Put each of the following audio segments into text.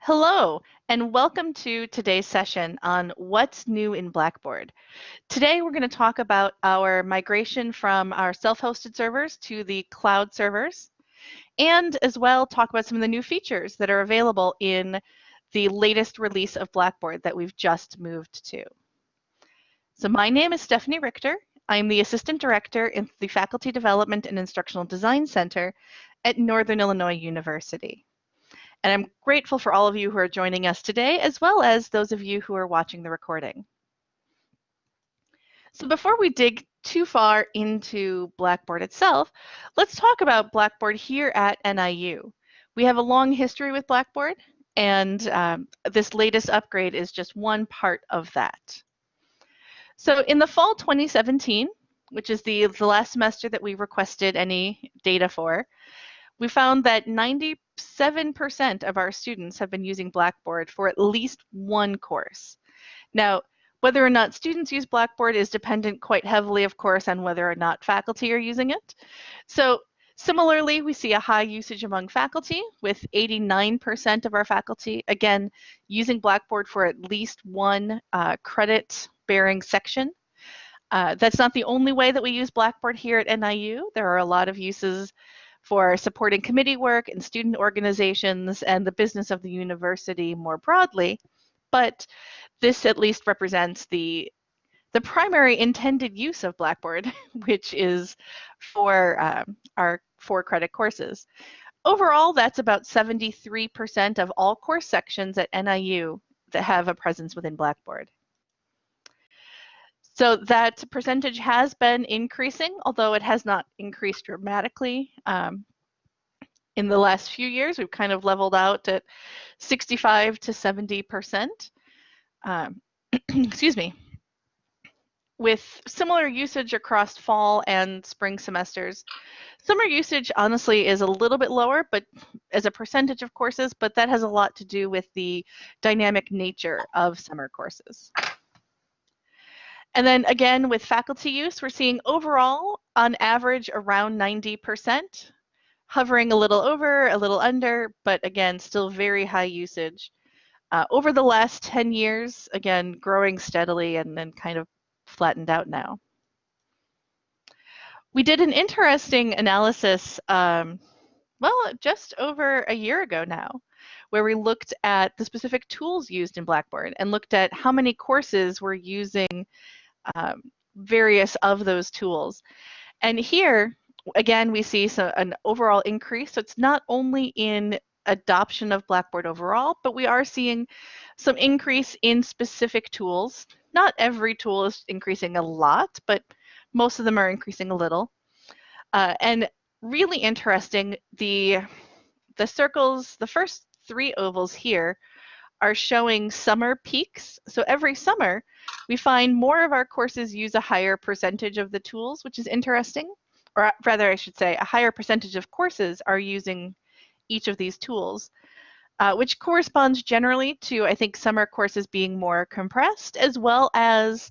Hello, and welcome to today's session on what's new in Blackboard. Today, we're going to talk about our migration from our self-hosted servers to the cloud servers, and as well talk about some of the new features that are available in the latest release of Blackboard that we've just moved to. So my name is Stephanie Richter. I'm the Assistant Director in the Faculty Development and Instructional Design Center at Northern Illinois University. And I'm grateful for all of you who are joining us today, as well as those of you who are watching the recording. So before we dig too far into Blackboard itself, let's talk about Blackboard here at NIU. We have a long history with Blackboard, and um, this latest upgrade is just one part of that. So in the fall 2017, which is the, the last semester that we requested any data for, we found that 97% of our students have been using Blackboard for at least one course. Now, whether or not students use Blackboard is dependent quite heavily, of course, on whether or not faculty are using it. So similarly, we see a high usage among faculty with 89% of our faculty, again, using Blackboard for at least one uh, credit bearing section. Uh, that's not the only way that we use Blackboard here at NIU. There are a lot of uses for supporting committee work and student organizations and the business of the university more broadly. But this at least represents the the primary intended use of Blackboard, which is for um, our four credit courses. Overall, that's about 73% of all course sections at NIU that have a presence within Blackboard. So that percentage has been increasing, although it has not increased dramatically. Um, in the last few years, we've kind of leveled out at 65 to 70%. Um, excuse me. With similar usage across fall and spring semesters, summer usage honestly is a little bit lower, but as a percentage of courses, but that has a lot to do with the dynamic nature of summer courses. And then again, with faculty use, we're seeing overall, on average, around 90%, hovering a little over, a little under, but again, still very high usage. Uh, over the last 10 years, again, growing steadily and then kind of flattened out now. We did an interesting analysis, um, well, just over a year ago now, where we looked at the specific tools used in Blackboard and looked at how many courses were using um, various of those tools. And here, again, we see an overall increase. So it's not only in adoption of Blackboard overall, but we are seeing some increase in specific tools. Not every tool is increasing a lot, but most of them are increasing a little. Uh, and really interesting, the, the circles, the first three ovals here are showing summer peaks. So every summer, we find more of our courses use a higher percentage of the tools, which is interesting. Or rather, I should say, a higher percentage of courses are using each of these tools, uh, which corresponds generally to, I think, summer courses being more compressed, as well as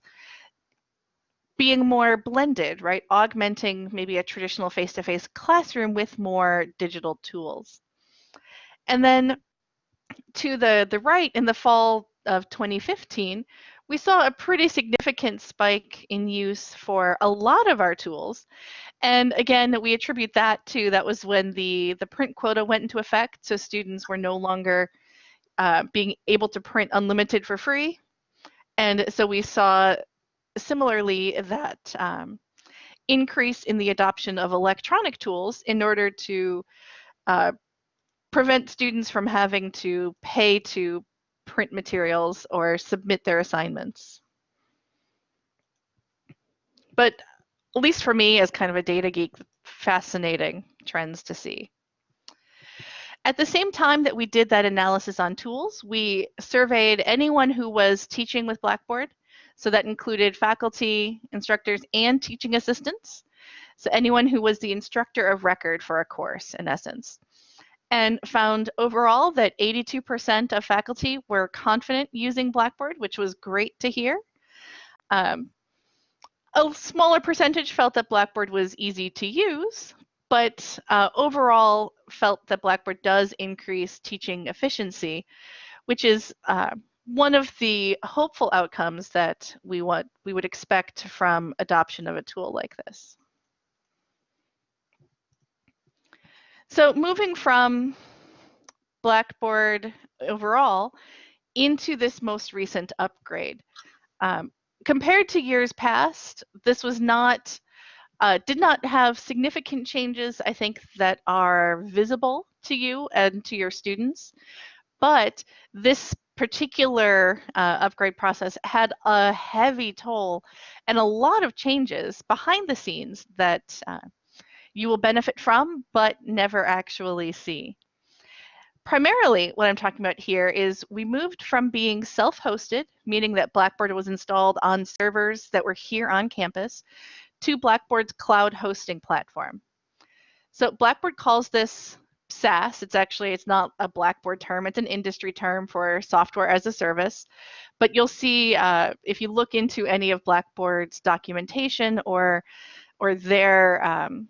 being more blended, right? Augmenting maybe a traditional face-to-face -face classroom with more digital tools. And then to the, the right, in the fall of 2015, we saw a pretty significant spike in use for a lot of our tools. And again, we attribute that to that was when the, the print quota went into effect. So students were no longer uh, being able to print unlimited for free. And so we saw similarly that um, increase in the adoption of electronic tools in order to uh, prevent students from having to pay to print materials or submit their assignments. But at least for me as kind of a data geek, fascinating trends to see. At the same time that we did that analysis on tools, we surveyed anyone who was teaching with Blackboard. So that included faculty, instructors, and teaching assistants. So anyone who was the instructor of record for a course, in essence and found overall that 82% of faculty were confident using Blackboard, which was great to hear. Um, a smaller percentage felt that Blackboard was easy to use, but uh, overall felt that Blackboard does increase teaching efficiency, which is uh, one of the hopeful outcomes that we want we would expect from adoption of a tool like this. So moving from Blackboard overall into this most recent upgrade. Um, compared to years past, this was not uh, did not have significant changes, I think, that are visible to you and to your students. But this particular uh, upgrade process had a heavy toll and a lot of changes behind the scenes that uh, you will benefit from, but never actually see. Primarily, what I'm talking about here is we moved from being self-hosted, meaning that Blackboard was installed on servers that were here on campus, to Blackboard's cloud hosting platform. So Blackboard calls this SaaS. It's actually, it's not a Blackboard term, it's an industry term for software as a service. But you'll see uh, if you look into any of Blackboard's documentation or, or their, um,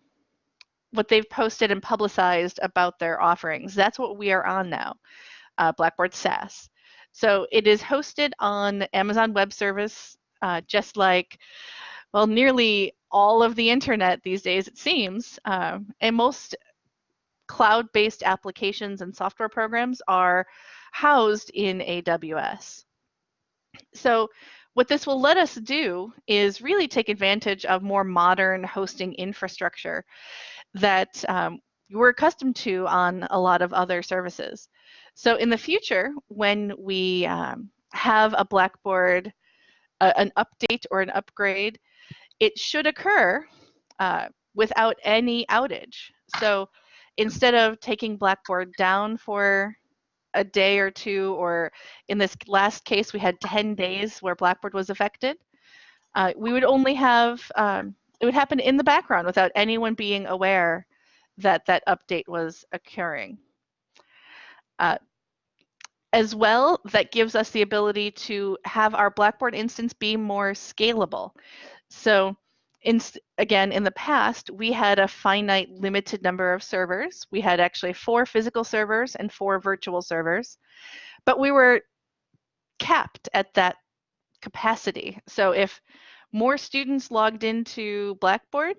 what they've posted and publicized about their offerings, that's what we are on now, uh, Blackboard SaaS. So it is hosted on Amazon Web Service, uh, just like well, nearly all of the internet these days, it seems, um, and most cloud-based applications and software programs are housed in AWS. So what this will let us do is really take advantage of more modern hosting infrastructure that um, we're accustomed to on a lot of other services. So in the future, when we um, have a Blackboard, uh, an update or an upgrade, it should occur uh, without any outage. So instead of taking Blackboard down for a day or two, or in this last case, we had 10 days where Blackboard was affected, uh, we would only have, um, it would happen in the background without anyone being aware that that update was occurring. Uh, as well, that gives us the ability to have our Blackboard instance be more scalable. So in, again, in the past, we had a finite limited number of servers. We had actually four physical servers and four virtual servers, but we were capped at that capacity. So if more students logged into Blackboard,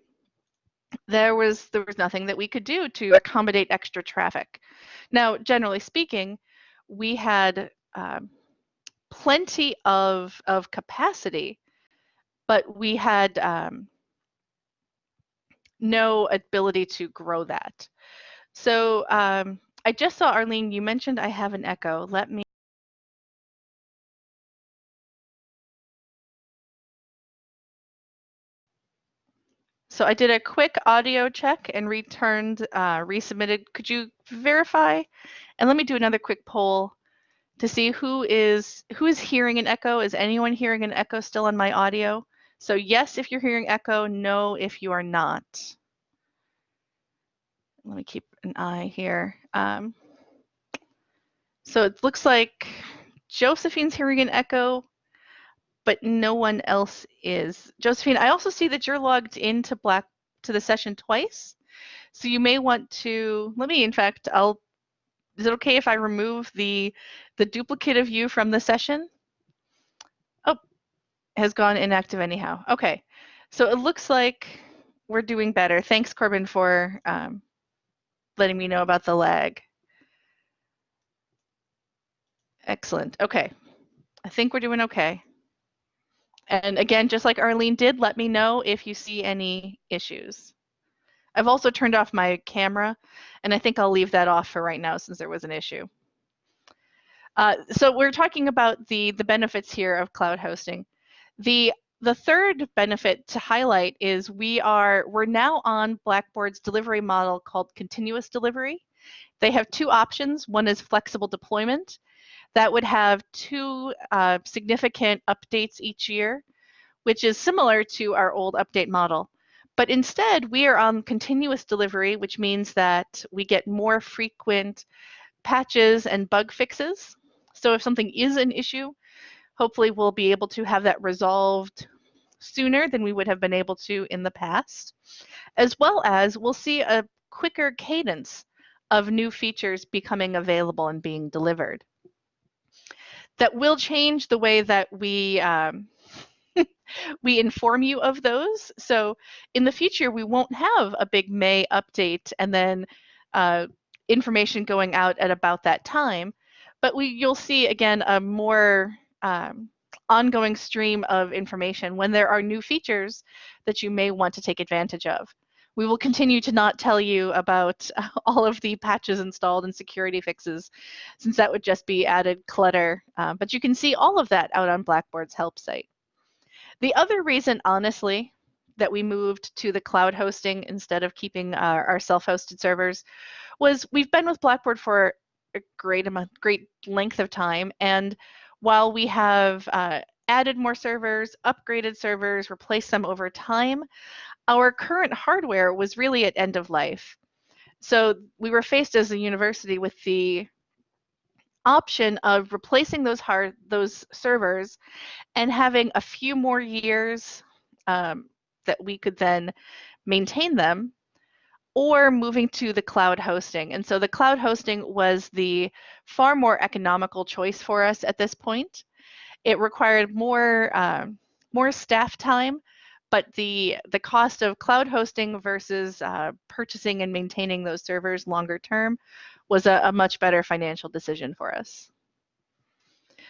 there was there was nothing that we could do to accommodate extra traffic. Now, generally speaking, we had um, plenty of of capacity but we had um, no ability to grow that. So um, I just saw, Arlene, you mentioned I have an echo. Let me So I did a quick audio check and returned, uh, resubmitted. Could you verify? And let me do another quick poll to see who is who is hearing an echo. Is anyone hearing an echo still on my audio? So yes, if you're hearing echo, no, if you are not. Let me keep an eye here. Um, so it looks like Josephine's hearing an echo, but no one else is. Josephine, I also see that you're logged into Black to the session twice. So you may want to, let me, in fact, I'll, is it okay if I remove the, the duplicate of you from the session? Oh, has gone inactive anyhow. Okay, so it looks like we're doing better. Thanks, Corbin, for um, letting me know about the lag. Excellent. Okay, I think we're doing okay. And again, just like Arlene did, let me know if you see any issues. I've also turned off my camera, and I think I'll leave that off for right now since there was an issue. Uh, so we're talking about the, the benefits here of cloud hosting. The the third benefit to highlight is we are we're now on Blackboard's delivery model called continuous delivery. They have two options. One is flexible deployment. That would have two uh, significant updates each year, which is similar to our old update model. But instead, we are on continuous delivery, which means that we get more frequent patches and bug fixes. So if something is an issue, hopefully we'll be able to have that resolved sooner than we would have been able to in the past, as well as we'll see a quicker cadence of new features becoming available and being delivered. That will change the way that we um, we inform you of those. So in the future, we won't have a big May update and then uh, information going out at about that time. But we you'll see again a more um, ongoing stream of information when there are new features that you may want to take advantage of. We will continue to not tell you about all of the patches installed and security fixes, since that would just be added clutter. Uh, but you can see all of that out on Blackboard's help site. The other reason, honestly, that we moved to the cloud hosting instead of keeping our, our self-hosted servers was we've been with Blackboard for a great amount, great length of time, and while we have uh, added more servers, upgraded servers, replaced them over time, our current hardware was really at end of life. So we were faced as a university with the option of replacing those hard those servers and having a few more years um, that we could then maintain them or moving to the cloud hosting. And so the cloud hosting was the far more economical choice for us at this point. It required more uh, more staff time, but the the cost of cloud hosting versus uh, purchasing and maintaining those servers longer term was a, a much better financial decision for us.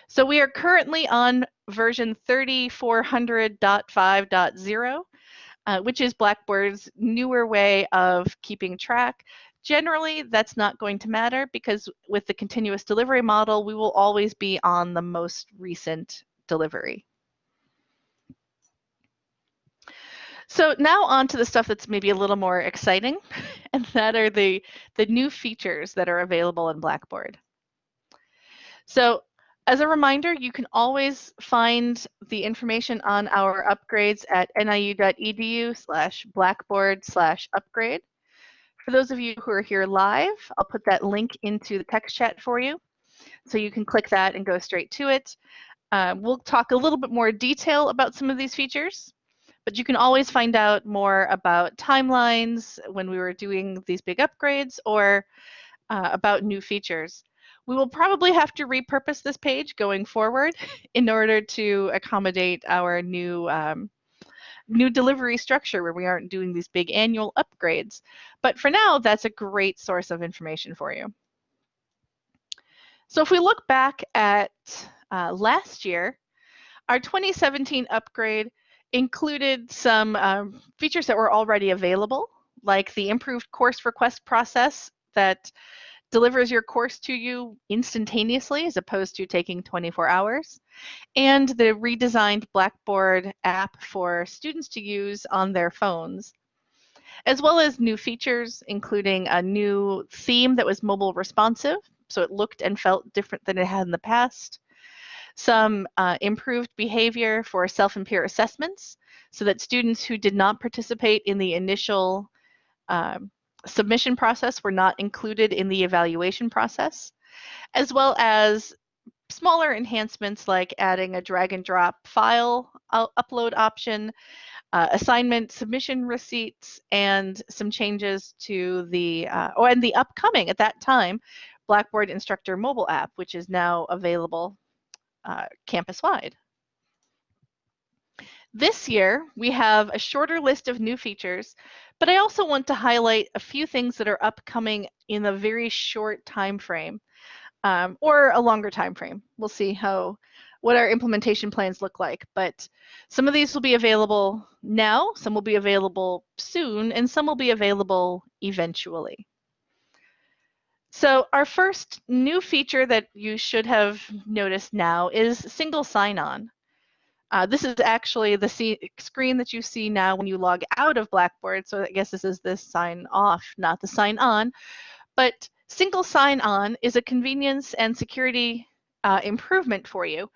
So we are currently on version 3400.5.0 uh, which is Blackboard's newer way of keeping track. Generally, that's not going to matter because with the continuous delivery model, we will always be on the most recent delivery. So now on to the stuff that's maybe a little more exciting, and that are the, the new features that are available in Blackboard. So as a reminder, you can always find the information on our upgrades at niu.edu slash blackboard slash upgrade. For those of you who are here live, I'll put that link into the text chat for you. So you can click that and go straight to it. Uh, we'll talk a little bit more detail about some of these features, but you can always find out more about timelines when we were doing these big upgrades or uh, about new features. We will probably have to repurpose this page going forward in order to accommodate our new um, new delivery structure where we aren't doing these big annual upgrades. But for now, that's a great source of information for you. So if we look back at uh, last year, our 2017 upgrade included some um, features that were already available, like the improved course request process that delivers your course to you instantaneously as opposed to taking 24 hours, and the redesigned Blackboard app for students to use on their phones, as well as new features, including a new theme that was mobile responsive, so it looked and felt different than it had in the past, some uh, improved behavior for self and peer assessments, so that students who did not participate in the initial um, submission process were not included in the evaluation process, as well as smaller enhancements like adding a drag and drop file upload option, uh, assignment submission receipts, and some changes to the, uh, oh, and the upcoming at that time, Blackboard Instructor mobile app, which is now available uh, campus-wide. This year, we have a shorter list of new features, but I also want to highlight a few things that are upcoming in a very short time frame um, or a longer time frame. We'll see how what our implementation plans look like. But some of these will be available now, some will be available soon, and some will be available eventually. So our first new feature that you should have noticed now is single sign-on. Uh, this is actually the screen that you see now when you log out of Blackboard. So I guess this is the sign off, not the sign on. But single sign on is a convenience and security uh, improvement for you.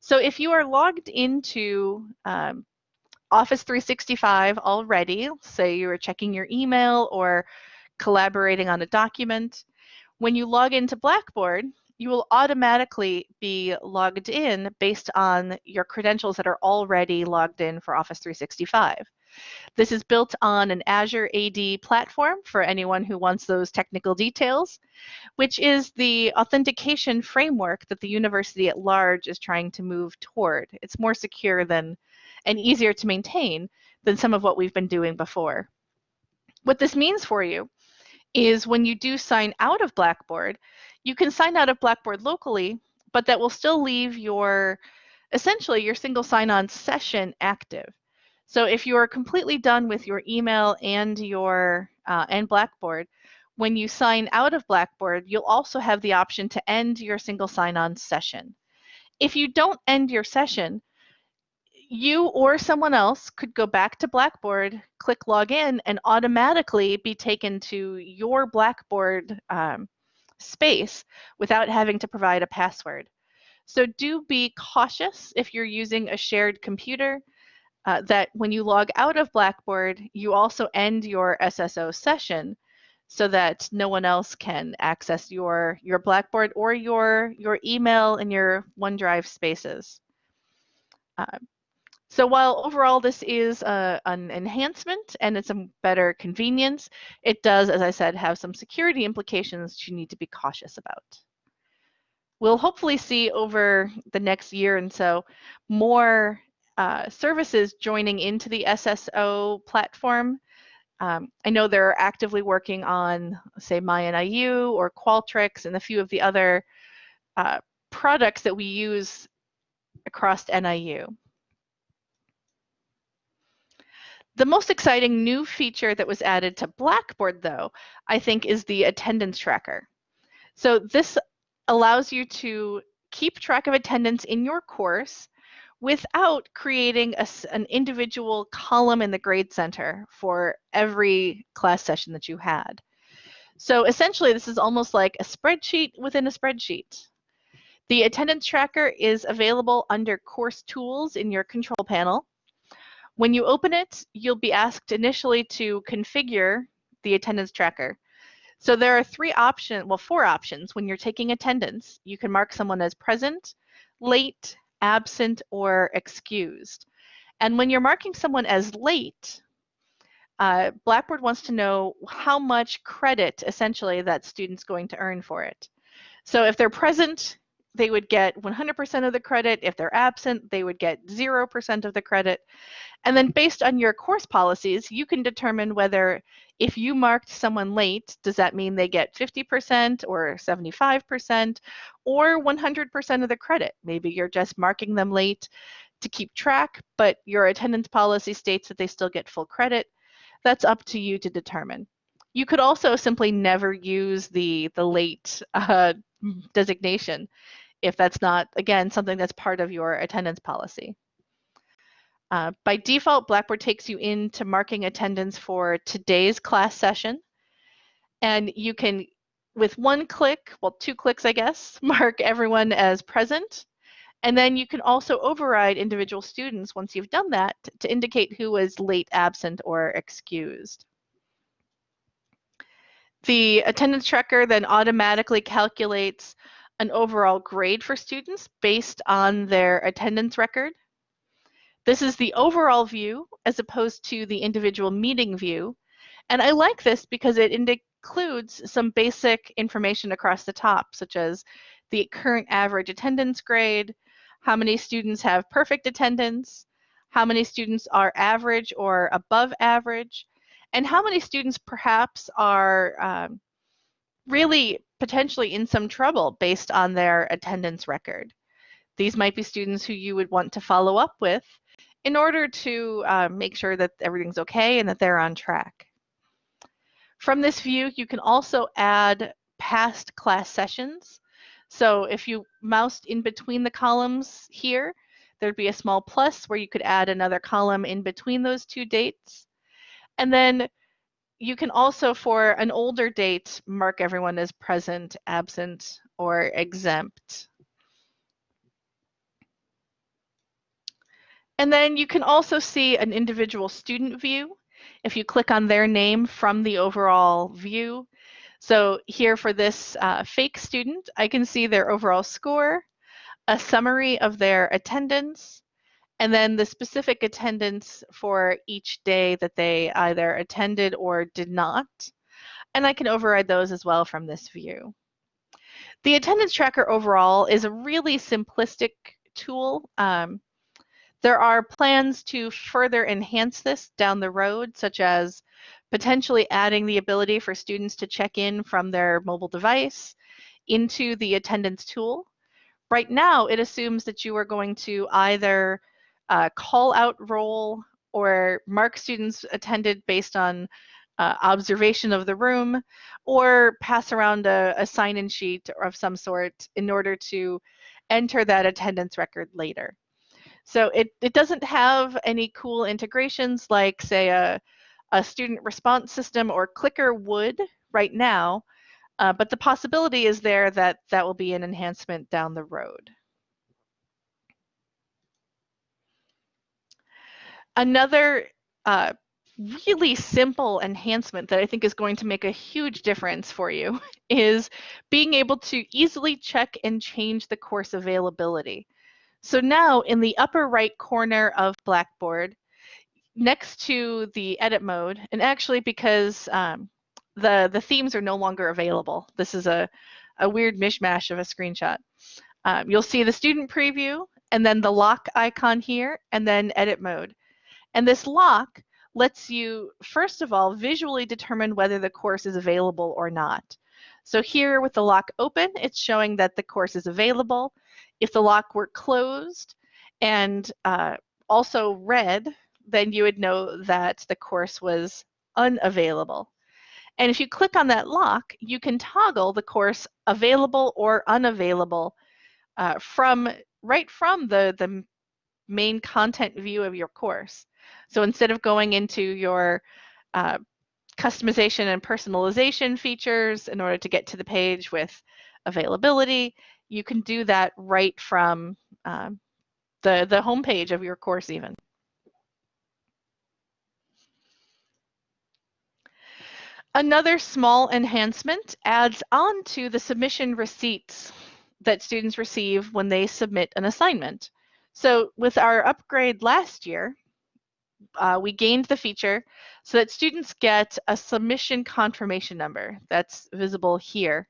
So if you are logged into um, Office 365 already, say you are checking your email or collaborating on a document, when you log into Blackboard, you will automatically be logged in based on your credentials that are already logged in for Office 365. This is built on an Azure AD platform for anyone who wants those technical details, which is the authentication framework that the university at large is trying to move toward. It's more secure than and easier to maintain than some of what we've been doing before. What this means for you is when you do sign out of Blackboard, you can sign out of Blackboard locally, but that will still leave your, essentially your single sign-on session active. So if you are completely done with your email and your uh, and Blackboard, when you sign out of Blackboard, you'll also have the option to end your single sign-on session. If you don't end your session, you or someone else could go back to Blackboard, click login, and automatically be taken to your Blackboard um, space without having to provide a password. So do be cautious if you're using a shared computer uh, that when you log out of Blackboard, you also end your SSO session so that no one else can access your, your Blackboard or your, your email and your OneDrive spaces. Uh, so while overall this is a, an enhancement and it's a better convenience, it does, as I said, have some security implications you need to be cautious about. We'll hopefully see over the next year and so more uh, services joining into the SSO platform. Um, I know they're actively working on, say, MyNIU or Qualtrics and a few of the other uh, products that we use across NIU. The most exciting new feature that was added to Blackboard, though, I think is the attendance tracker. So this allows you to keep track of attendance in your course without creating a, an individual column in the grade center for every class session that you had. So essentially, this is almost like a spreadsheet within a spreadsheet. The attendance tracker is available under course tools in your control panel. When you open it, you'll be asked initially to configure the attendance tracker. So there are three options, well, four options when you're taking attendance. You can mark someone as present, late, absent, or excused. And when you're marking someone as late, uh, Blackboard wants to know how much credit, essentially, that student's going to earn for it. So if they're present, they would get 100% of the credit. If they're absent, they would get 0% of the credit. And then based on your course policies, you can determine whether if you marked someone late, does that mean they get 50% or 75% or 100% of the credit? Maybe you're just marking them late to keep track, but your attendance policy states that they still get full credit. That's up to you to determine. You could also simply never use the, the late uh, designation if that's not, again, something that's part of your attendance policy. Uh, by default, Blackboard takes you into marking attendance for today's class session. And you can, with one click, well, two clicks, I guess, mark everyone as present. And then you can also override individual students once you've done that to indicate who was late, absent, or excused. The attendance tracker then automatically calculates an overall grade for students based on their attendance record. This is the overall view as opposed to the individual meeting view. And I like this because it includes some basic information across the top, such as the current average attendance grade, how many students have perfect attendance, how many students are average or above average, and how many students perhaps are um, really potentially in some trouble based on their attendance record. These might be students who you would want to follow up with in order to uh, make sure that everything's okay and that they're on track. From this view, you can also add past class sessions. So if you moused in between the columns here, there'd be a small plus where you could add another column in between those two dates. And then you can also, for an older date, mark everyone as present, absent, or exempt. And then you can also see an individual student view if you click on their name from the overall view. So here for this uh, fake student, I can see their overall score, a summary of their attendance, and then the specific attendance for each day that they either attended or did not. And I can override those as well from this view. The attendance tracker overall is a really simplistic tool. Um, there are plans to further enhance this down the road, such as potentially adding the ability for students to check in from their mobile device into the attendance tool. Right now, it assumes that you are going to either uh, call out roll or mark students attended based on uh, observation of the room or pass around a, a sign-in sheet of some sort in order to enter that attendance record later. So it, it doesn't have any cool integrations like say a, a student response system or clicker would right now, uh, but the possibility is there that that will be an enhancement down the road. Another uh, really simple enhancement that I think is going to make a huge difference for you is being able to easily check and change the course availability. So now in the upper right corner of Blackboard, next to the edit mode, and actually because um, the, the themes are no longer available, this is a, a weird mishmash of a screenshot. Um, you'll see the student preview and then the lock icon here and then edit mode. And this lock lets you, first of all, visually determine whether the course is available or not. So here with the lock open, it's showing that the course is available. If the lock were closed and uh, also red, then you would know that the course was unavailable. And if you click on that lock, you can toggle the course available or unavailable uh, from right from the, the main content view of your course. So instead of going into your uh, customization and personalization features in order to get to the page with availability, you can do that right from um, the, the homepage of your course even. Another small enhancement adds on to the submission receipts that students receive when they submit an assignment. So with our upgrade last year, uh, we gained the feature so that students get a submission confirmation number that's visible here.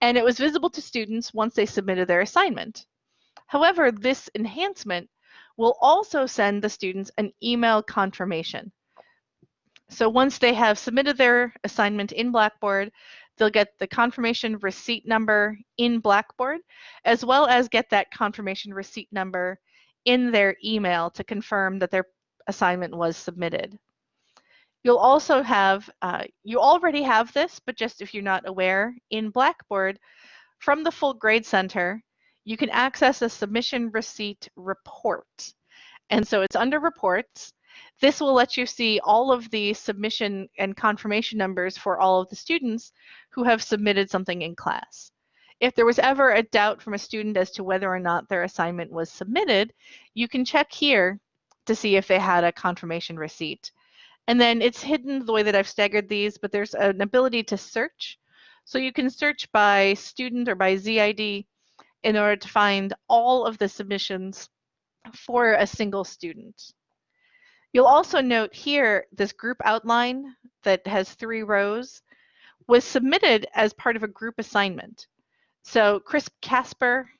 And it was visible to students once they submitted their assignment. However, this enhancement will also send the students an email confirmation. So once they have submitted their assignment in Blackboard, they'll get the confirmation receipt number in Blackboard, as well as get that confirmation receipt number in their email to confirm that their assignment was submitted. You'll also have, uh, you already have this, but just if you're not aware, in Blackboard, from the Full Grade Center, you can access a submission receipt report. And so it's under reports. This will let you see all of the submission and confirmation numbers for all of the students who have submitted something in class. If there was ever a doubt from a student as to whether or not their assignment was submitted, you can check here to see if they had a confirmation receipt. And then it's hidden the way that I've staggered these, but there's an ability to search. So you can search by student or by ZID in order to find all of the submissions for a single student. You'll also note here this group outline that has three rows was submitted as part of a group assignment. So Chris Casper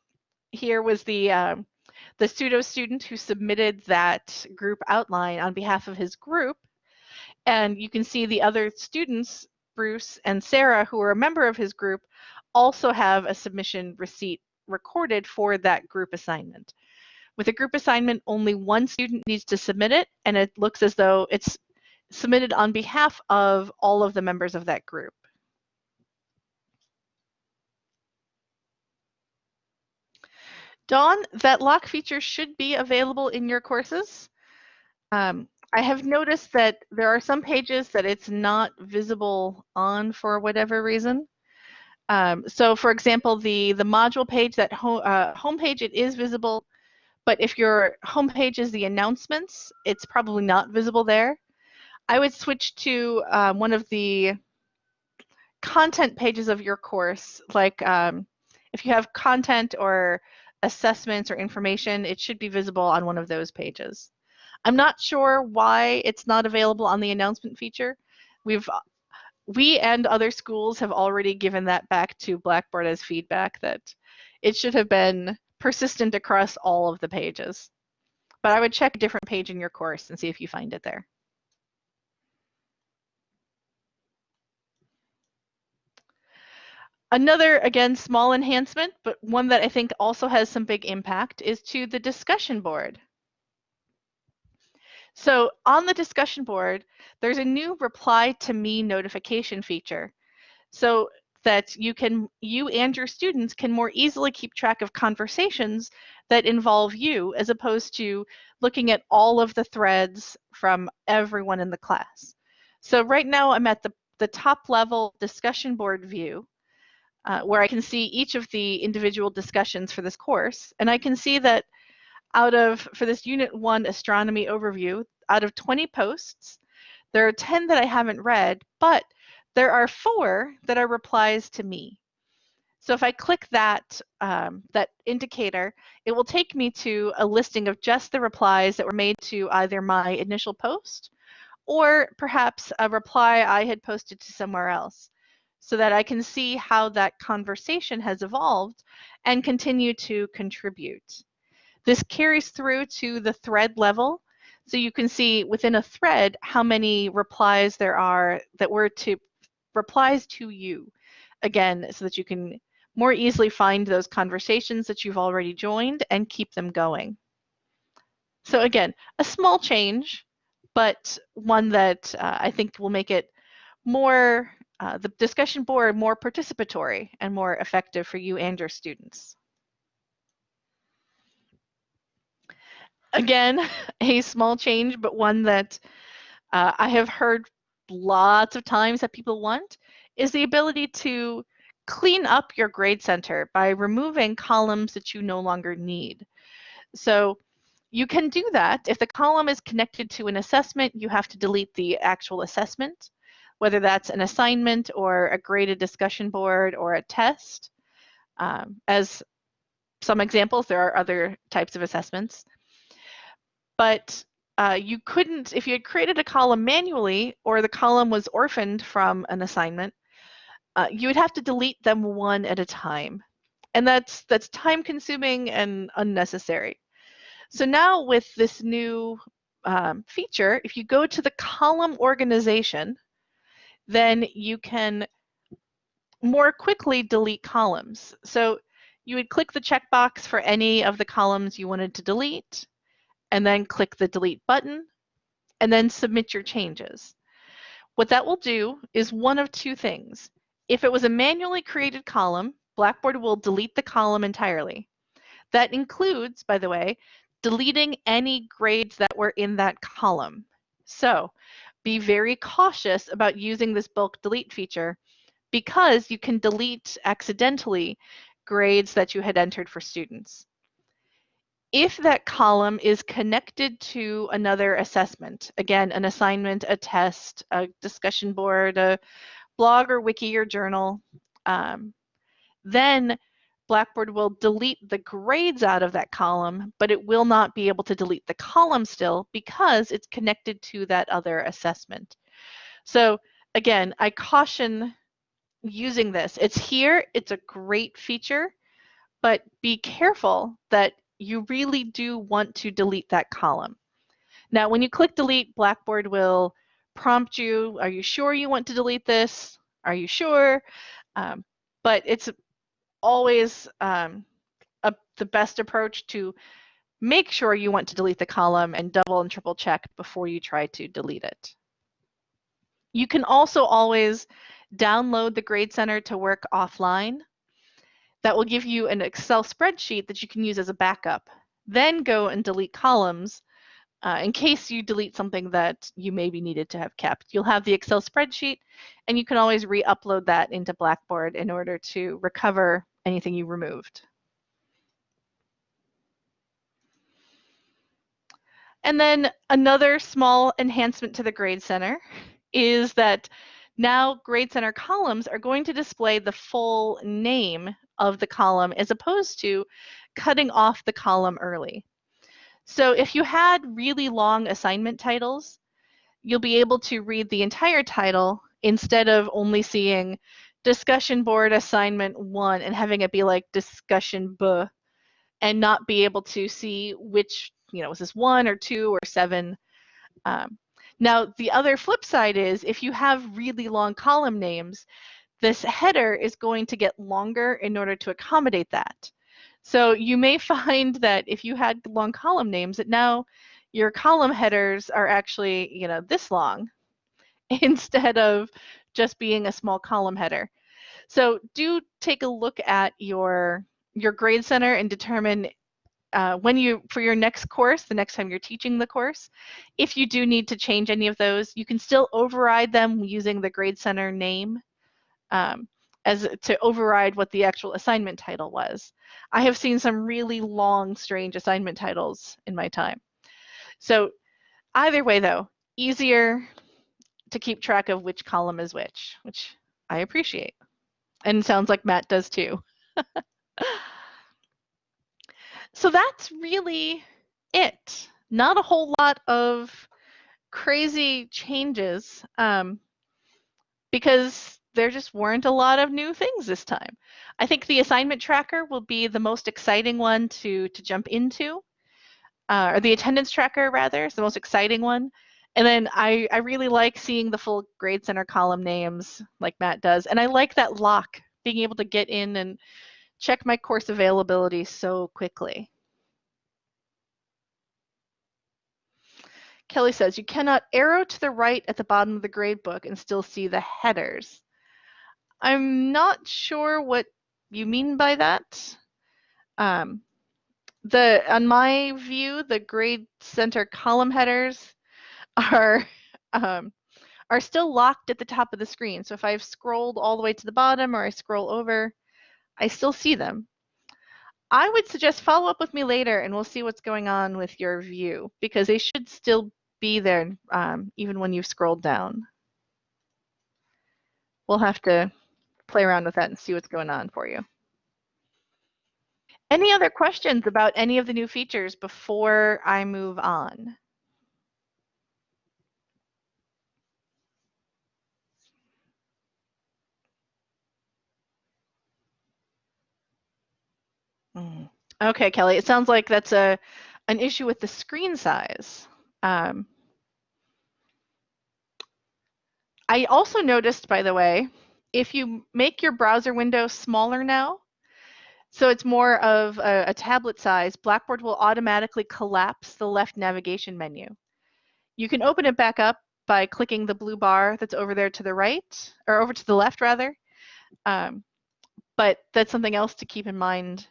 here was the um, the pseudo student who submitted that group outline on behalf of his group. And you can see the other students, Bruce and Sarah, who are a member of his group, also have a submission receipt recorded for that group assignment. With a group assignment, only one student needs to submit it, and it looks as though it's submitted on behalf of all of the members of that group. Dawn, that lock feature should be available in your courses. Um, I have noticed that there are some pages that it's not visible on for whatever reason. Um, so for example, the, the module page, that home, uh, home page, it is visible, but if your home page is the announcements, it's probably not visible there. I would switch to um, one of the content pages of your course, like um, if you have content or assessments or information, it should be visible on one of those pages. I'm not sure why it's not available on the announcement feature. We've we and other schools have already given that back to Blackboard as feedback that it should have been persistent across all of the pages. But I would check a different page in your course and see if you find it there. Another, again, small enhancement, but one that I think also has some big impact is to the discussion board. So on the discussion board, there's a new reply to me notification feature. So that you can you and your students can more easily keep track of conversations that involve you as opposed to looking at all of the threads from everyone in the class. So right now I'm at the, the top level discussion board view uh, where I can see each of the individual discussions for this course. And I can see that out of, for this Unit 1 Astronomy Overview, out of 20 posts, there are 10 that I haven't read, but there are four that are replies to me. So if I click that, um, that indicator, it will take me to a listing of just the replies that were made to either my initial post or perhaps a reply I had posted to somewhere else so that I can see how that conversation has evolved and continue to contribute. This carries through to the thread level. So you can see within a thread how many replies there are that were to replies to you. Again, so that you can more easily find those conversations that you've already joined and keep them going. So again, a small change, but one that uh, I think will make it more uh, the discussion board more participatory and more effective for you and your students. Again, a small change, but one that uh, I have heard lots of times that people want is the ability to clean up your grade center by removing columns that you no longer need. So you can do that. If the column is connected to an assessment, you have to delete the actual assessment whether that's an assignment or a graded discussion board or a test. Um, as some examples, there are other types of assessments. But uh, you couldn't, if you had created a column manually or the column was orphaned from an assignment, uh, you would have to delete them one at a time. And that's, that's time consuming and unnecessary. So now with this new um, feature, if you go to the column organization, then you can more quickly delete columns. So you would click the checkbox for any of the columns you wanted to delete, and then click the delete button, and then submit your changes. What that will do is one of two things. If it was a manually created column, Blackboard will delete the column entirely. That includes, by the way, deleting any grades that were in that column. So be very cautious about using this bulk delete feature because you can delete accidentally grades that you had entered for students. If that column is connected to another assessment, again, an assignment, a test, a discussion board, a blog or wiki or journal, um, then Blackboard will delete the grades out of that column, but it will not be able to delete the column still because it's connected to that other assessment. So again, I caution using this. It's here, it's a great feature, but be careful that you really do want to delete that column. Now, when you click delete, Blackboard will prompt you, are you sure you want to delete this? Are you sure? Um, but it's always um, a, the best approach to make sure you want to delete the column and double and triple check before you try to delete it. You can also always download the Grade Center to work offline. That will give you an Excel spreadsheet that you can use as a backup. Then go and delete columns uh, in case you delete something that you maybe needed to have kept. You'll have the Excel spreadsheet and you can always re-upload that into Blackboard in order to recover anything you removed. And then another small enhancement to the Grade Center is that now Grade Center columns are going to display the full name of the column as opposed to cutting off the column early. So if you had really long assignment titles, you'll be able to read the entire title instead of only seeing discussion board assignment one and having it be like discussion b and not be able to see which, you know, was this one or two or seven. Um, now, the other flip side is if you have really long column names, this header is going to get longer in order to accommodate that. So you may find that if you had long column names that now your column headers are actually, you know, this long instead of just being a small column header. So do take a look at your your grade center and determine uh, when you for your next course, the next time you're teaching the course, if you do need to change any of those, you can still override them using the grade center name um, as to override what the actual assignment title was. I have seen some really long, strange assignment titles in my time. So either way though, easier to keep track of which column is which, which I appreciate. And sounds like Matt does too. so that's really it. Not a whole lot of crazy changes um, because there just weren't a lot of new things this time. I think the assignment tracker will be the most exciting one to, to jump into, uh, or the attendance tracker rather is the most exciting one. And then I, I really like seeing the full grade center column names like Matt does. And I like that lock, being able to get in and check my course availability so quickly. Kelly says, you cannot arrow to the right at the bottom of the gradebook and still see the headers. I'm not sure what you mean by that. Um, the on my view, the grade center column headers are um, are still locked at the top of the screen. So if I've scrolled all the way to the bottom or I scroll over, I still see them. I would suggest follow up with me later and we'll see what's going on with your view because they should still be there um, even when you've scrolled down. We'll have to play around with that and see what's going on for you. Any other questions about any of the new features before I move on? Mm. Okay, Kelly, it sounds like that's a an issue with the screen size. Um, I also noticed, by the way, if you make your browser window smaller now, so it's more of a, a, tablet size, Blackboard will automatically collapse the left navigation menu. You can open it back up by clicking the blue bar that's over there to the right, or over to the left rather. Um, but that's something else to keep in mind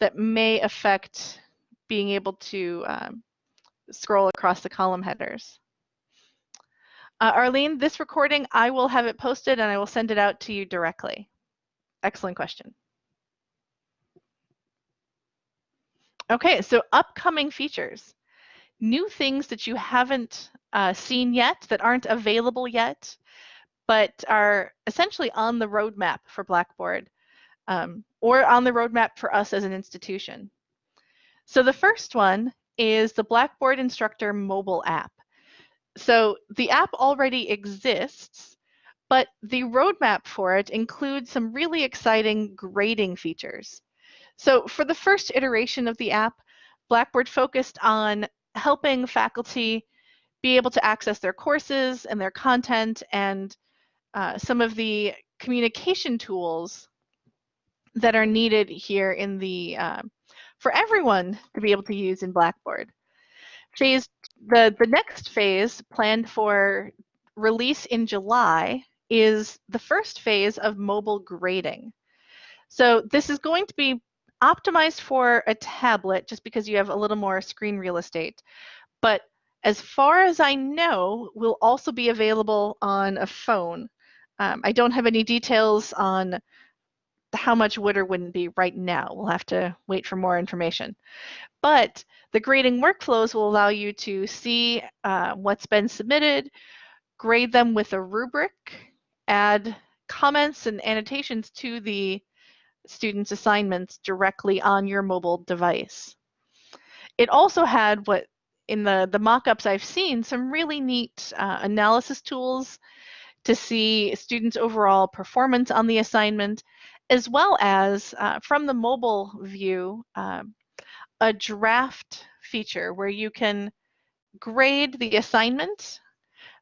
that may affect being able to um, scroll across the column headers. Uh, Arlene, this recording, I will have it posted and I will send it out to you directly. Excellent question. Okay, so upcoming features. New things that you haven't uh, seen yet, that aren't available yet, but are essentially on the roadmap for Blackboard um, or on the roadmap for us as an institution. So the first one is the Blackboard Instructor mobile app. So the app already exists, but the roadmap for it includes some really exciting grading features. So for the first iteration of the app, Blackboard focused on helping faculty be able to access their courses and their content and uh, some of the communication tools that are needed here in the uh, for everyone to be able to use in Blackboard. Phase the the next phase planned for release in July is the first phase of mobile grading. So this is going to be optimized for a tablet just because you have a little more screen real estate. But as far as I know, will also be available on a phone. Um, I don't have any details on how much would or wouldn't be right now. We'll have to wait for more information. But the grading workflows will allow you to see uh, what's been submitted, grade them with a rubric, add comments and annotations to the students' assignments directly on your mobile device. It also had what in the, the mock-ups I've seen, some really neat uh, analysis tools to see students' overall performance on the assignment, as well as uh, from the mobile view, uh, a draft feature where you can grade the assignment,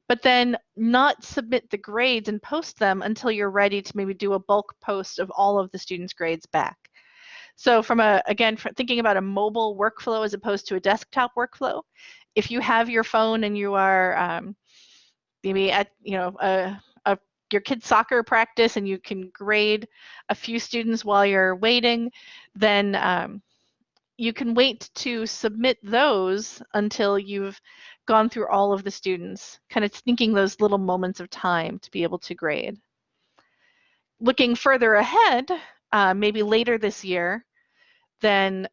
but then not submit the grades and post them until you're ready to maybe do a bulk post of all of the students' grades back. So from a, again, thinking about a mobile workflow as opposed to a desktop workflow, if you have your phone and you are um, maybe at, you know, a, your kid's soccer practice and you can grade a few students while you're waiting, then um, you can wait to submit those until you've gone through all of the students, kind of thinking those little moments of time to be able to grade. Looking further ahead, uh, maybe later this year, then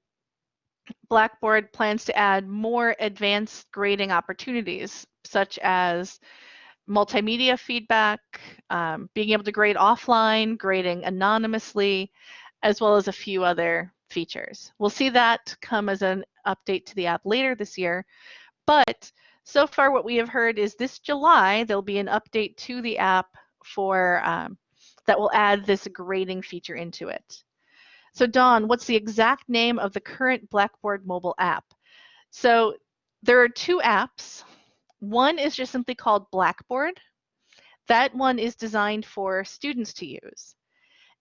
Blackboard plans to add more advanced grading opportunities, such as multimedia feedback, um, being able to grade offline, grading anonymously, as well as a few other features. We'll see that come as an update to the app later this year, but so far what we have heard is this July, there'll be an update to the app for um, that will add this grading feature into it. So Dawn, what's the exact name of the current Blackboard mobile app? So there are two apps. One is just simply called Blackboard. That one is designed for students to use.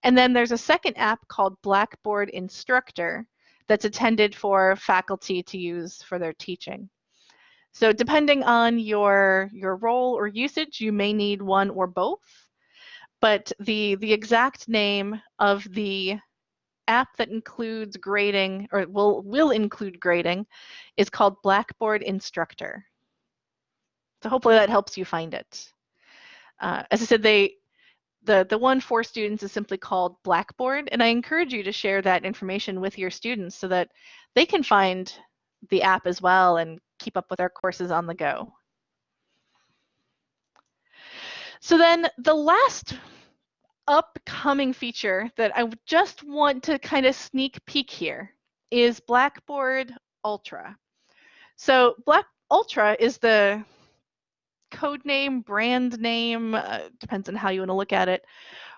And then there's a second app called Blackboard Instructor that's intended for faculty to use for their teaching. So depending on your, your role or usage, you may need one or both. But the, the exact name of the app that includes grading or will, will include grading is called Blackboard Instructor. So hopefully that helps you find it. Uh, as I said, they the, the one for students is simply called Blackboard, and I encourage you to share that information with your students so that they can find the app as well and keep up with our courses on the go. So then the last upcoming feature that I just want to kind of sneak peek here is Blackboard Ultra. So Black Ultra is the code name, brand name, uh, depends on how you want to look at it,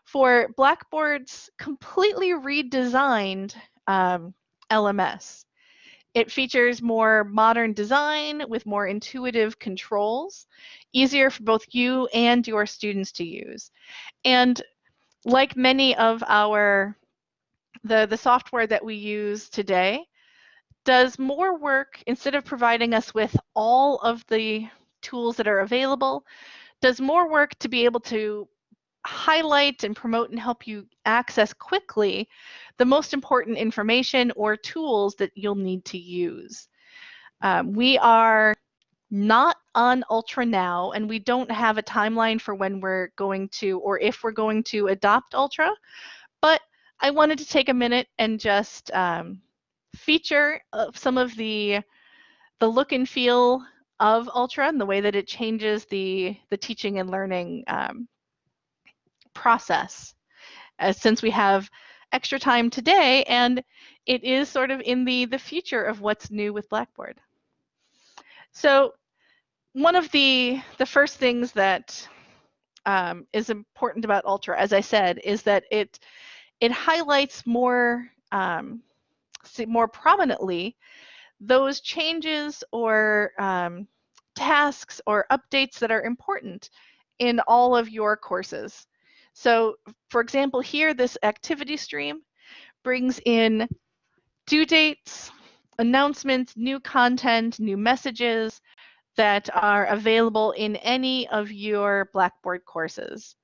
for Blackboard's completely redesigned um, LMS. It features more modern design with more intuitive controls, easier for both you and your students to use. And like many of our the, the software that we use today, does more work instead of providing us with all of the tools that are available, does more work to be able to highlight and promote and help you access quickly the most important information or tools that you'll need to use. Um, we are not on Ultra now, and we don't have a timeline for when we're going to or if we're going to adopt Ultra, but I wanted to take a minute and just um, feature uh, some of the the look and feel of Ultra and the way that it changes the, the teaching and learning um, process. As since we have extra time today and it is sort of in the, the future of what's new with Blackboard. So one of the, the first things that um, is important about Ultra, as I said, is that it, it highlights more, um, more prominently those changes or um, tasks or updates that are important in all of your courses. So for example, here, this activity stream brings in due dates, announcements, new content, new messages that are available in any of your Blackboard courses.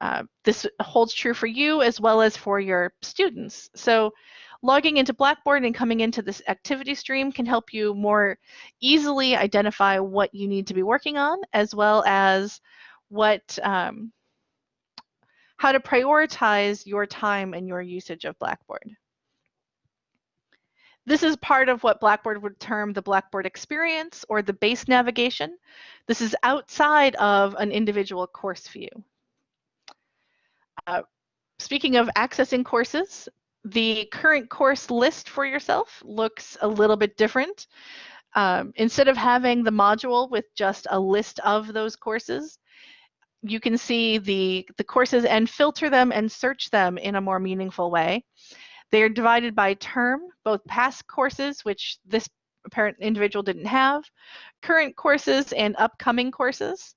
Uh, this holds true for you as well as for your students. So Logging into Blackboard and coming into this activity stream can help you more easily identify what you need to be working on, as well as what um, how to prioritize your time and your usage of Blackboard. This is part of what Blackboard would term the Blackboard experience or the base navigation. This is outside of an individual course view. Uh, speaking of accessing courses, the current course list for yourself looks a little bit different. Um, instead of having the module with just a list of those courses, you can see the, the courses and filter them and search them in a more meaningful way. They are divided by term, both past courses, which this apparent individual didn't have, current courses, and upcoming courses.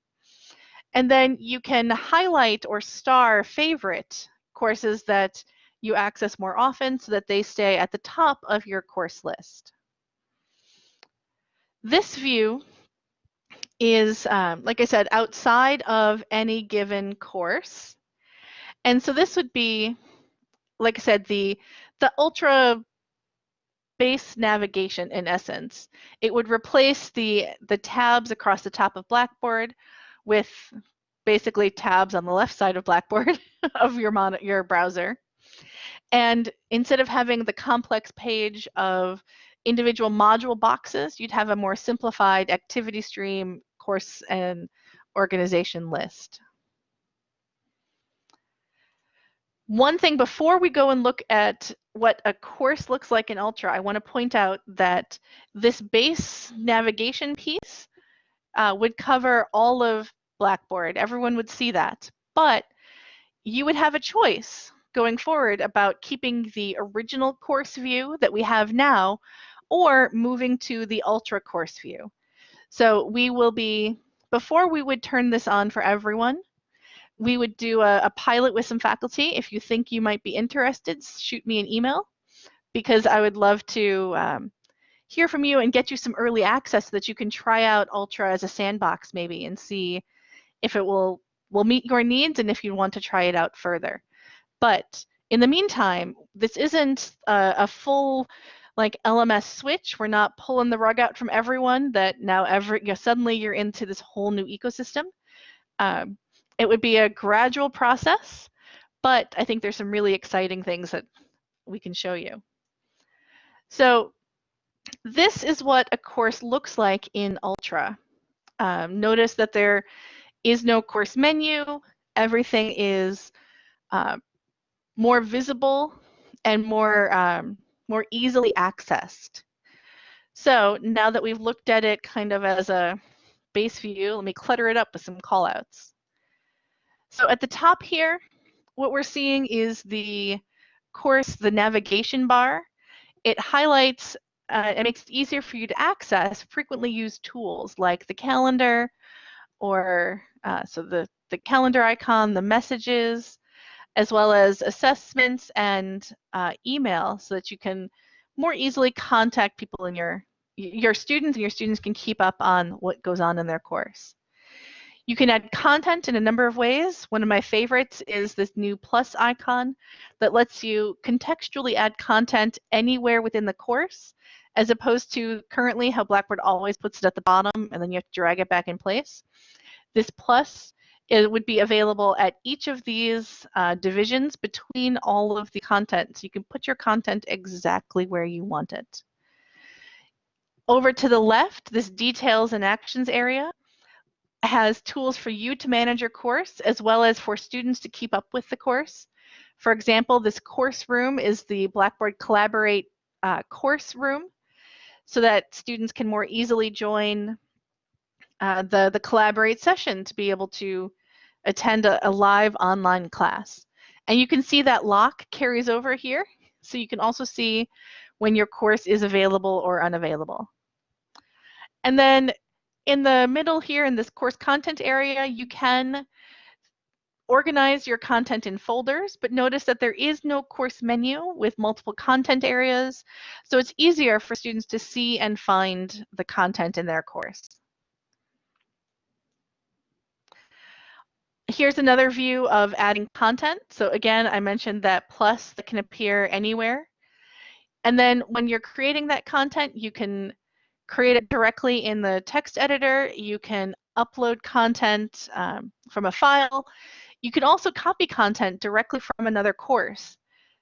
And then you can highlight or star favorite courses that you access more often so that they stay at the top of your course list. This view is, um, like I said, outside of any given course. And so this would be, like I said, the, the ultra base navigation in essence. It would replace the, the tabs across the top of Blackboard with basically tabs on the left side of Blackboard of your, your browser. And instead of having the complex page of individual module boxes, you'd have a more simplified activity stream, course, and organization list. One thing before we go and look at what a course looks like in Ultra, I want to point out that this base navigation piece uh, would cover all of Blackboard. Everyone would see that. But you would have a choice going forward about keeping the original course view that we have now or moving to the ultra course view. So we will be, before we would turn this on for everyone, we would do a, a pilot with some faculty. If you think you might be interested, shoot me an email because I would love to um, hear from you and get you some early access so that you can try out Ultra as a sandbox maybe and see if it will will meet your needs and if you want to try it out further. But in the meantime, this isn't a, a full like LMS switch. We're not pulling the rug out from everyone that now every you know, suddenly you're into this whole new ecosystem. Um, it would be a gradual process, but I think there's some really exciting things that we can show you. So this is what a course looks like in Ultra. Um, notice that there is no course menu. Everything is uh, more visible and more, um, more easily accessed. So now that we've looked at it kind of as a base view, let me clutter it up with some callouts. So at the top here, what we're seeing is the course, the navigation bar. It highlights uh, it makes it easier for you to access frequently used tools like the calendar or uh, so the, the calendar icon, the messages, as well as assessments and uh, email so that you can more easily contact people in your your students and your students can keep up on what goes on in their course. You can add content in a number of ways. One of my favorites is this new plus icon that lets you contextually add content anywhere within the course, as opposed to currently how Blackboard always puts it at the bottom and then you have to drag it back in place. This plus it would be available at each of these uh, divisions between all of the content. So you can put your content exactly where you want it. Over to the left, this details and actions area has tools for you to manage your course as well as for students to keep up with the course. For example, this course room is the Blackboard Collaborate uh, course room so that students can more easily join uh, the, the Collaborate session to be able to attend a, a live online class. And you can see that lock carries over here. So you can also see when your course is available or unavailable. And then in the middle here in this course content area, you can organize your content in folders, but notice that there is no course menu with multiple content areas. So it's easier for students to see and find the content in their course. Here's another view of adding content. So again, I mentioned that plus that can appear anywhere. And then when you're creating that content, you can create it directly in the text editor. You can upload content um, from a file. You can also copy content directly from another course.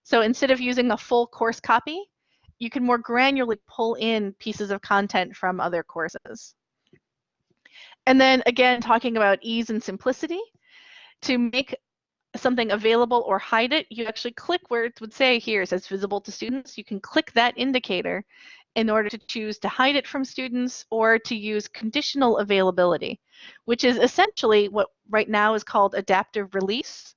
So instead of using a full course copy, you can more granularly pull in pieces of content from other courses. And then again, talking about ease and simplicity, to make something available or hide it, you actually click where it would say here, it says visible to students. You can click that indicator in order to choose to hide it from students or to use conditional availability, which is essentially what right now is called adaptive release.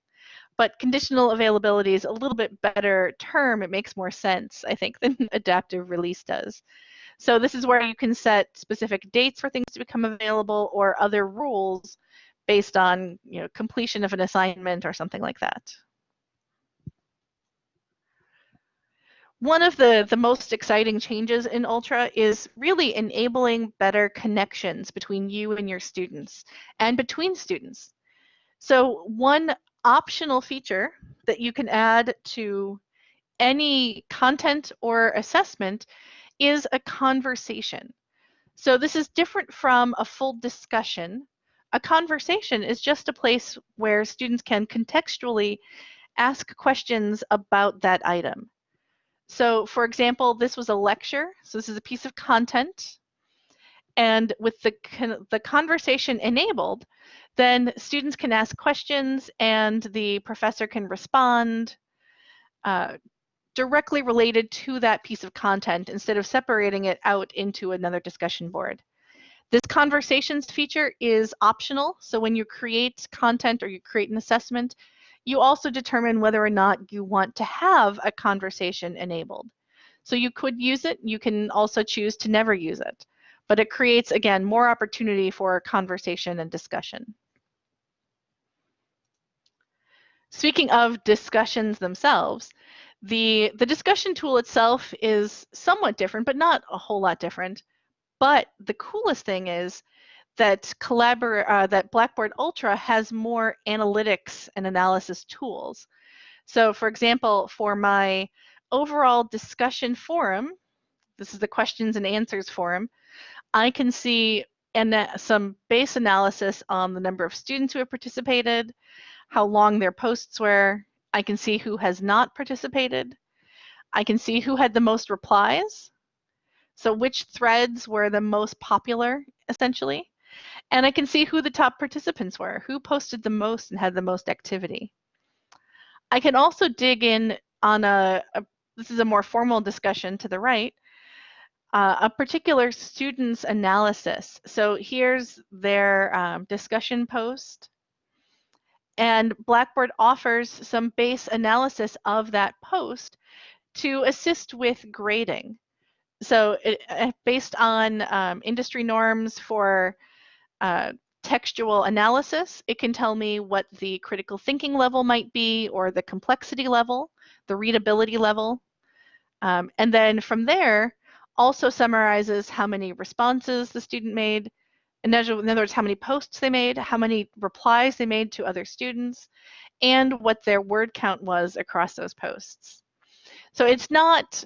But conditional availability is a little bit better term. It makes more sense, I think, than adaptive release does. So this is where you can set specific dates for things to become available or other rules based on you know, completion of an assignment or something like that. One of the, the most exciting changes in Ultra is really enabling better connections between you and your students and between students. So one optional feature that you can add to any content or assessment is a conversation. So this is different from a full discussion. A conversation is just a place where students can contextually ask questions about that item. So for example, this was a lecture. So this is a piece of content. And with the, the conversation enabled, then students can ask questions and the professor can respond uh, directly related to that piece of content instead of separating it out into another discussion board. This conversations feature is optional. So when you create content or you create an assessment, you also determine whether or not you want to have a conversation enabled. So you could use it, you can also choose to never use it. But it creates, again, more opportunity for conversation and discussion. Speaking of discussions themselves, the, the discussion tool itself is somewhat different, but not a whole lot different. But the coolest thing is that collabor uh, that Blackboard Ultra has more analytics and analysis tools. So for example, for my overall discussion forum, this is the questions and answers forum, I can see and some base analysis on the number of students who have participated, how long their posts were. I can see who has not participated. I can see who had the most replies. So which threads were the most popular, essentially. And I can see who the top participants were, who posted the most and had the most activity. I can also dig in on a, a this is a more formal discussion to the right, uh, a particular student's analysis. So here's their um, discussion post. And Blackboard offers some base analysis of that post to assist with grading. So it, uh, based on um, industry norms for uh, textual analysis. It can tell me what the critical thinking level might be or the complexity level, the readability level. Um, and then from there, also summarizes how many responses the student made, in other words, how many posts they made, how many replies they made to other students, and what their word count was across those posts. So it's not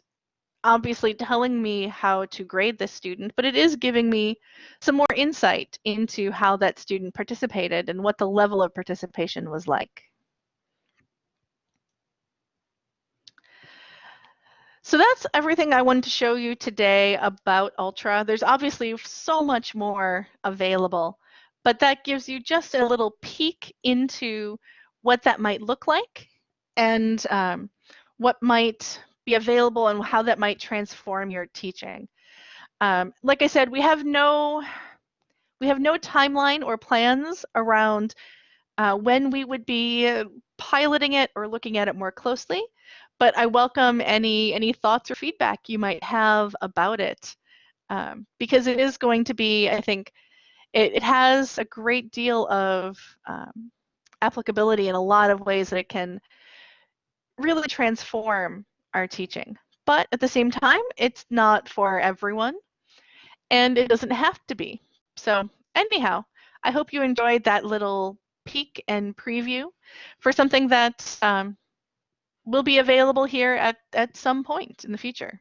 obviously telling me how to grade this student, but it is giving me some more insight into how that student participated and what the level of participation was like. So that's everything I wanted to show you today about Ultra. There's obviously so much more available, but that gives you just a little peek into what that might look like and um, what might be available and how that might transform your teaching. Um, like I said, we have no we have no timeline or plans around uh, when we would be piloting it or looking at it more closely, but I welcome any any thoughts or feedback you might have about it um, because it is going to be, I think, it, it has a great deal of um, applicability in a lot of ways that it can really transform our teaching. But at the same time, it's not for everyone, and it doesn't have to be. So anyhow, I hope you enjoyed that little peek and preview for something that um, will be available here at, at some point in the future.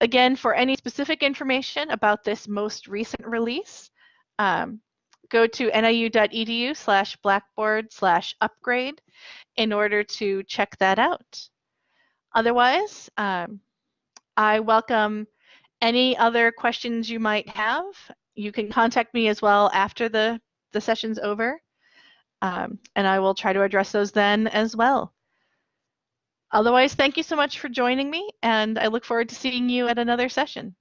Again, for any specific information about this most recent release, um, go to niu.edu slash blackboard slash upgrade in order to check that out. Otherwise, um, I welcome any other questions you might have. You can contact me as well after the, the session's over. Um, and I will try to address those then as well. Otherwise, thank you so much for joining me, and I look forward to seeing you at another session.